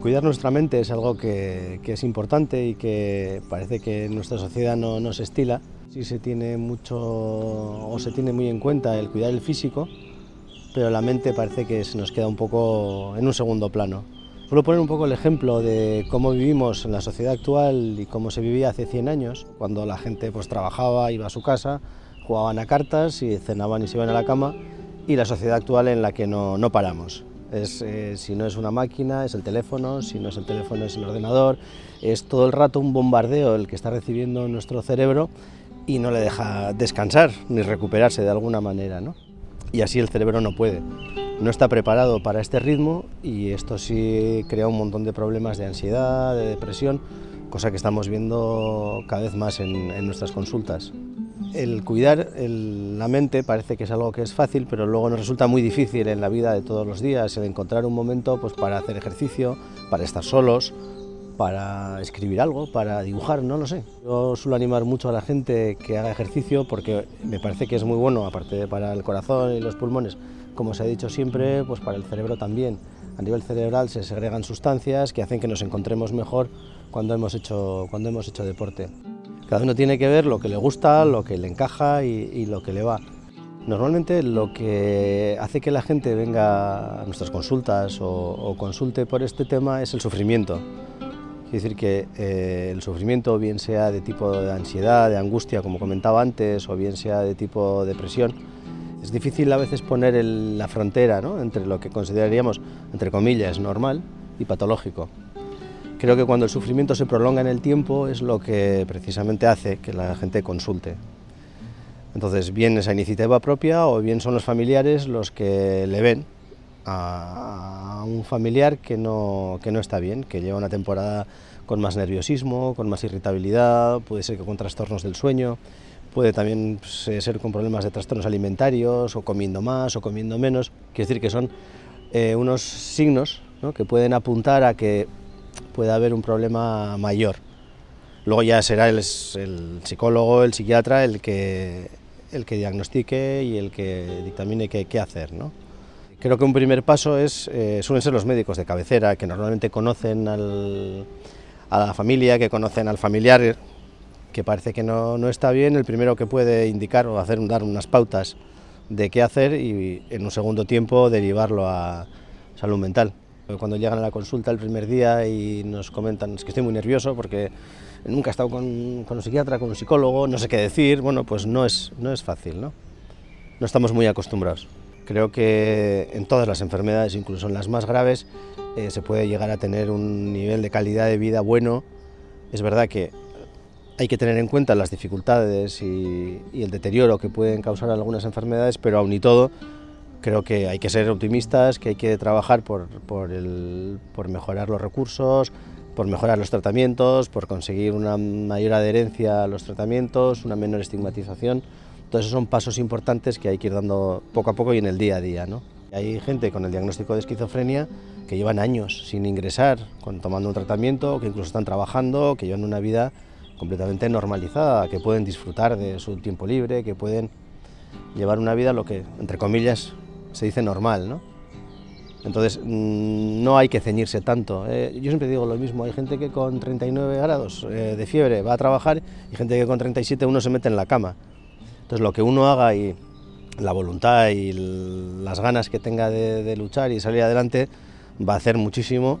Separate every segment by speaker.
Speaker 1: Cuidar nuestra mente es algo que, es importante y que parece que en nuestra sociedad no, se estila. Sí se tiene mucho o se tiene muy en cuenta el cuidar el físico, pero la mente parece que se nos queda un poco en un segundo plano. Suelo poner un poco el ejemplo de cómo vivimos en la sociedad actual y cómo se vivía hace 100 años, cuando la gente pues, trabajaba, iba a su casa, jugaban a cartas y cenaban y se iban a la cama, y la sociedad actual en la que no, no paramos. Eh, si no es una máquina, es el teléfono, si no es el teléfono, es el ordenador, es todo el rato un bombardeo el que está recibiendo nuestro cerebro y no le deja descansar ni recuperarse de alguna manera. ¿no? Y así el cerebro no puede no está preparado para este ritmo y esto sí crea un montón de problemas de ansiedad, de depresión, cosa que estamos viendo cada vez más en, nuestras consultas. El cuidar la mente parece que es algo que es fácil, pero luego nos resulta muy difícil en la vida de todos los días, el encontrar un momento pues, para hacer ejercicio, para estar solos, para escribir algo, para dibujar, no lo sé. Yo suelo animar mucho a la gente que haga ejercicio porque me parece que es muy bueno, aparte de para el corazón y los pulmones, como se ha dicho siempre, pues para el cerebro también. A nivel cerebral se segregan sustancias que hacen que nos encontremos mejor cuando hemos hecho, cuando hemos hecho deporte. Cada uno tiene que ver lo que le gusta, lo que le encaja y, lo que le va. Normalmente lo que hace que la gente venga a nuestras consultas o, consulte por este tema es el sufrimiento. Es decir, que eh, el sufrimiento, bien sea de tipo de ansiedad, de angustia, como comentaba antes, o bien sea de tipo depresión, es difícil a veces poner la frontera entre lo que consideraríamos, entre comillas, normal y patológico. Creo que cuando el sufrimiento se prolonga en el tiempo es lo que precisamente hace que la gente consulte. Entonces, bien esa iniciativa propia o bien son los familiares los que le ven a un familiar que no, que no está bien, que lleva una temporada con más nerviosismo, con más irritabilidad, puede ser que con trastornos del sueño, puede también pues, eh, ser con problemas de trastornos alimentarios, o comiendo más o comiendo menos. Quiere decir que son eh, unos signos que pueden apuntar a que pueda haber un problema mayor. Luego ya será el, psicólogo, el psiquiatra, el que, el que diagnostique y el que dictamine qué, hacer. ¿no? Creo que un primer paso es, eh, suelen ser los médicos de cabecera, que normalmente conocen a la familia, que conocen al familiar que parece que no, no, está bien, el primero que puede indicar o hacer dar unas pautas de qué hacer y en un segundo tiempo derivarlo a salud mental. Cuando llegan a la consulta el primer día y nos comentan es que estoy muy nervioso porque nunca he estado con, con un psiquiatra, con un psicólogo, no sé qué decir, bueno, pues no es, no es fácil, ¿no? No estamos muy acostumbrados. Creo que en todas las enfermedades, incluso en las más graves, eh, se puede llegar a tener un nivel de calidad de vida bueno. Es verdad que hay que tener en cuenta las dificultades y, el deterioro que pueden causar algunas enfermedades, pero aún y todo creo que hay que ser optimistas, que hay que trabajar por, mejorar los recursos, por mejorar los tratamientos, por conseguir una mayor adherencia a los tratamientos, una menor estigmatización. Todos esos son pasos importantes que hay que ir dando poco a poco y en el día a día. ¿no? Hay gente con el diagnóstico de esquizofrenia que llevan años sin ingresar, tomando un tratamiento, que incluso están trabajando, que llevan una vida completamente normalizada, que pueden disfrutar de su tiempo libre, que pueden llevar una vida lo que, entre comillas, se dice normal, ¿no? Entonces, mm, no hay que ceñirse tanto. ¿eh? yo siempre digo lo mismo, hay gente que con 39 grados eh, de fiebre va a trabajar y gente que con 37 uno se mete en la cama. Entonces, lo que uno haga y la voluntad y las ganas que tenga de luchar y salir adelante va a hacer muchísimo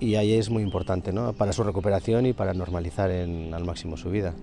Speaker 1: y ahí es muy importante ¿no? para su recuperación y para normalizar en, al máximo su vida.